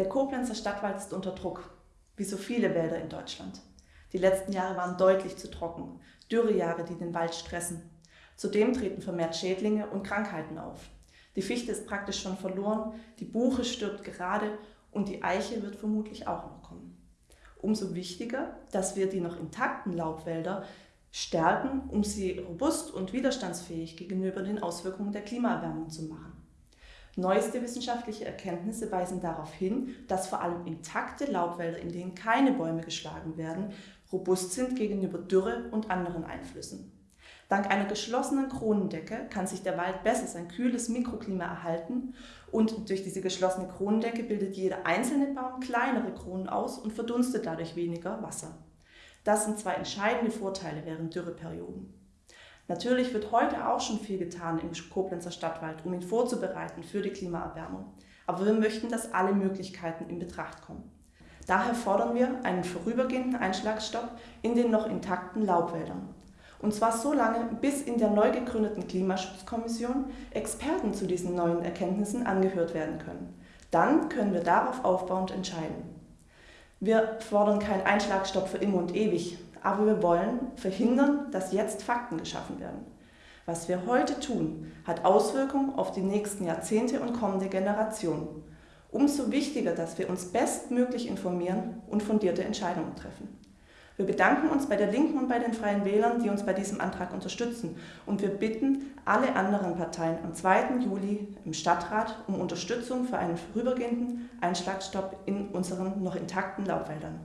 Der Koblenzer Stadtwald ist unter Druck, wie so viele Wälder in Deutschland. Die letzten Jahre waren deutlich zu trocken, Dürrejahre, die den Wald stressen. Zudem treten vermehrt Schädlinge und Krankheiten auf. Die Fichte ist praktisch schon verloren, die Buche stirbt gerade und die Eiche wird vermutlich auch noch kommen. Umso wichtiger, dass wir die noch intakten Laubwälder stärken, um sie robust und widerstandsfähig gegenüber den Auswirkungen der Klimaerwärmung zu machen. Neueste wissenschaftliche Erkenntnisse weisen darauf hin, dass vor allem intakte Laubwälder, in denen keine Bäume geschlagen werden, robust sind gegenüber Dürre und anderen Einflüssen. Dank einer geschlossenen Kronendecke kann sich der Wald besser sein kühles Mikroklima erhalten und durch diese geschlossene Kronendecke bildet jeder einzelne Baum kleinere Kronen aus und verdunstet dadurch weniger Wasser. Das sind zwei entscheidende Vorteile während Dürreperioden. Natürlich wird heute auch schon viel getan im Koblenzer Stadtwald, um ihn vorzubereiten für die Klimaerwärmung. Aber wir möchten, dass alle Möglichkeiten in Betracht kommen. Daher fordern wir einen vorübergehenden Einschlagstopp in den noch intakten Laubwäldern. Und zwar so lange, bis in der neu gegründeten Klimaschutzkommission Experten zu diesen neuen Erkenntnissen angehört werden können. Dann können wir darauf aufbauend entscheiden. Wir fordern keinen Einschlagstopp für immer und ewig, aber wir wollen verhindern, dass jetzt Fakten geschaffen werden. Was wir heute tun, hat Auswirkungen auf die nächsten Jahrzehnte und kommende Generationen. Umso wichtiger, dass wir uns bestmöglich informieren und fundierte Entscheidungen treffen. Wir bedanken uns bei der Linken und bei den Freien Wählern, die uns bei diesem Antrag unterstützen. Und wir bitten alle anderen Parteien am 2. Juli im Stadtrat um Unterstützung für einen vorübergehenden Einschlagstopp in unseren noch intakten Laubwäldern.